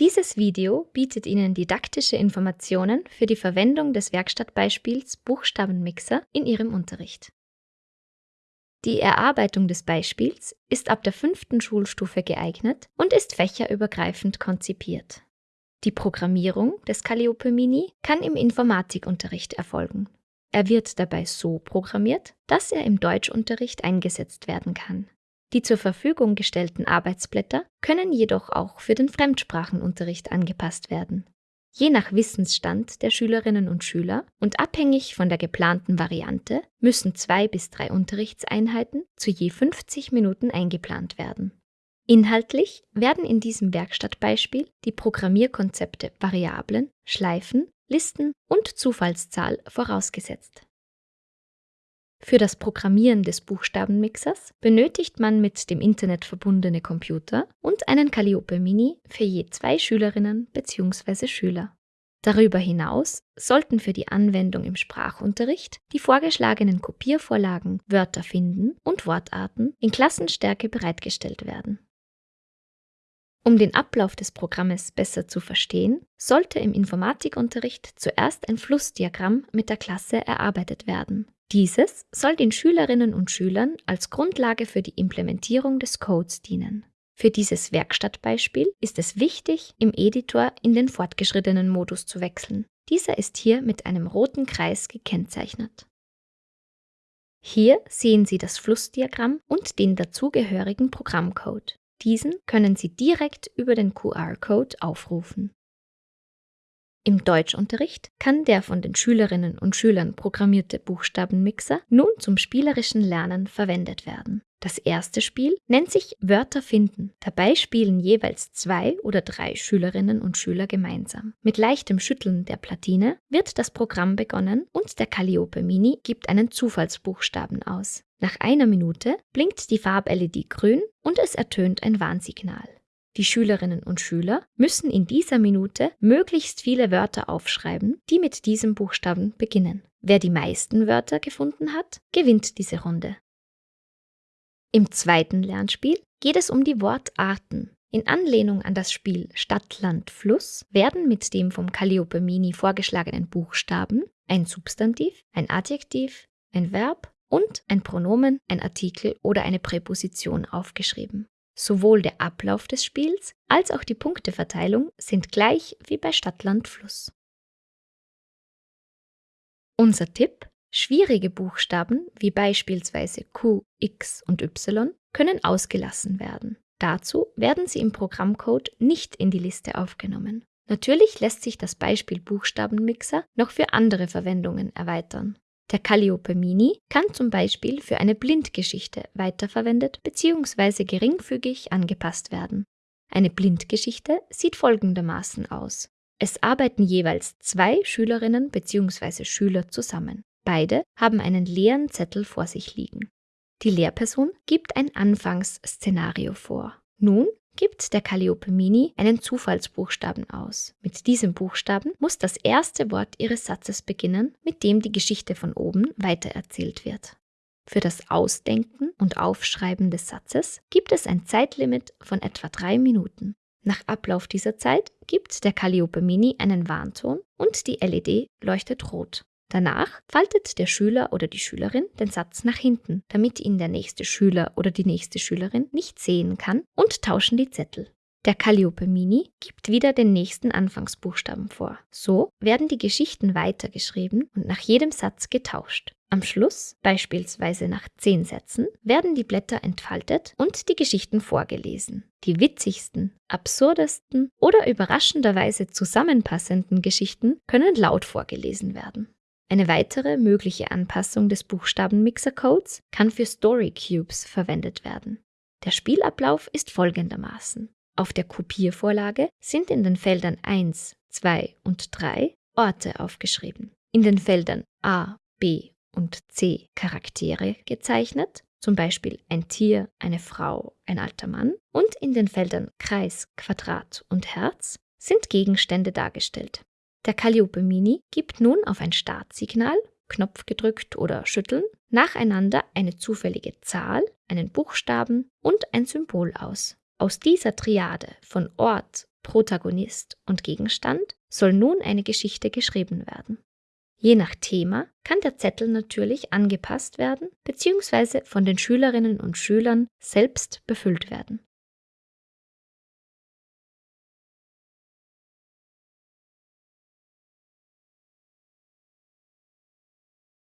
Dieses Video bietet Ihnen didaktische Informationen für die Verwendung des Werkstattbeispiels Buchstabenmixer in Ihrem Unterricht. Die Erarbeitung des Beispiels ist ab der fünften Schulstufe geeignet und ist fächerübergreifend konzipiert. Die Programmierung des Calliope Mini kann im Informatikunterricht erfolgen. Er wird dabei so programmiert, dass er im Deutschunterricht eingesetzt werden kann. Die zur Verfügung gestellten Arbeitsblätter können jedoch auch für den Fremdsprachenunterricht angepasst werden. Je nach Wissensstand der Schülerinnen und Schüler und abhängig von der geplanten Variante müssen zwei bis drei Unterrichtseinheiten zu je 50 Minuten eingeplant werden. Inhaltlich werden in diesem Werkstattbeispiel die Programmierkonzepte Variablen, Schleifen, Listen und Zufallszahl vorausgesetzt. Für das Programmieren des Buchstabenmixers benötigt man mit dem Internet verbundene Computer und einen Calliope Mini für je zwei Schülerinnen bzw. Schüler. Darüber hinaus sollten für die Anwendung im Sprachunterricht die vorgeschlagenen Kopiervorlagen Wörter finden und Wortarten in Klassenstärke bereitgestellt werden. Um den Ablauf des Programmes besser zu verstehen, sollte im Informatikunterricht zuerst ein Flussdiagramm mit der Klasse erarbeitet werden. Dieses soll den Schülerinnen und Schülern als Grundlage für die Implementierung des Codes dienen. Für dieses Werkstattbeispiel ist es wichtig, im Editor in den fortgeschrittenen Modus zu wechseln. Dieser ist hier mit einem roten Kreis gekennzeichnet. Hier sehen Sie das Flussdiagramm und den dazugehörigen Programmcode. Diesen können Sie direkt über den QR-Code aufrufen. Im Deutschunterricht kann der von den Schülerinnen und Schülern programmierte Buchstabenmixer nun zum spielerischen Lernen verwendet werden. Das erste Spiel nennt sich Wörter finden. Dabei spielen jeweils zwei oder drei Schülerinnen und Schüler gemeinsam. Mit leichtem Schütteln der Platine wird das Programm begonnen und der Calliope Mini gibt einen Zufallsbuchstaben aus. Nach einer Minute blinkt die Farb-LED grün und es ertönt ein Warnsignal. Die Schülerinnen und Schüler müssen in dieser Minute möglichst viele Wörter aufschreiben, die mit diesem Buchstaben beginnen. Wer die meisten Wörter gefunden hat, gewinnt diese Runde. Im zweiten Lernspiel geht es um die Wortarten. In Anlehnung an das Spiel Stadt, Land, Fluss werden mit dem vom Calliope Mini vorgeschlagenen Buchstaben ein Substantiv, ein Adjektiv, ein Verb und ein Pronomen, ein Artikel oder eine Präposition aufgeschrieben. Sowohl der Ablauf des Spiels als auch die Punkteverteilung sind gleich wie bei Stadtland Fluss. Unser Tipp, schwierige Buchstaben wie beispielsweise Q, X und Y können ausgelassen werden. Dazu werden sie im Programmcode nicht in die Liste aufgenommen. Natürlich lässt sich das Beispiel Buchstabenmixer noch für andere Verwendungen erweitern. Der Calliope Mini kann zum Beispiel für eine Blindgeschichte weiterverwendet bzw. geringfügig angepasst werden. Eine Blindgeschichte sieht folgendermaßen aus. Es arbeiten jeweils zwei Schülerinnen bzw. Schüler zusammen. Beide haben einen leeren Zettel vor sich liegen. Die Lehrperson gibt ein Anfangsszenario vor. Nun gibt der Calliope Mini einen Zufallsbuchstaben aus. Mit diesem Buchstaben muss das erste Wort Ihres Satzes beginnen, mit dem die Geschichte von oben weitererzählt wird. Für das Ausdenken und Aufschreiben des Satzes gibt es ein Zeitlimit von etwa drei Minuten. Nach Ablauf dieser Zeit gibt der Calliope Mini einen Warnton und die LED leuchtet rot. Danach faltet der Schüler oder die Schülerin den Satz nach hinten, damit ihn der nächste Schüler oder die nächste Schülerin nicht sehen kann und tauschen die Zettel. Der Calliope Mini gibt wieder den nächsten Anfangsbuchstaben vor. So werden die Geschichten weitergeschrieben und nach jedem Satz getauscht. Am Schluss, beispielsweise nach zehn Sätzen, werden die Blätter entfaltet und die Geschichten vorgelesen. Die witzigsten, absurdesten oder überraschenderweise zusammenpassenden Geschichten können laut vorgelesen werden. Eine weitere mögliche Anpassung des Buchstabenmixer-Codes kann für Story Cubes verwendet werden. Der Spielablauf ist folgendermaßen. Auf der Kopiervorlage sind in den Feldern 1, 2 und 3 Orte aufgeschrieben. In den Feldern A, B und C Charaktere gezeichnet, zum Beispiel ein Tier, eine Frau, ein alter Mann. Und in den Feldern Kreis, Quadrat und Herz sind Gegenstände dargestellt. Der Calliope Mini gibt nun auf ein Startsignal, Knopf gedrückt oder schütteln, nacheinander eine zufällige Zahl, einen Buchstaben und ein Symbol aus. Aus dieser Triade von Ort, Protagonist und Gegenstand soll nun eine Geschichte geschrieben werden. Je nach Thema kann der Zettel natürlich angepasst werden bzw. von den Schülerinnen und Schülern selbst befüllt werden.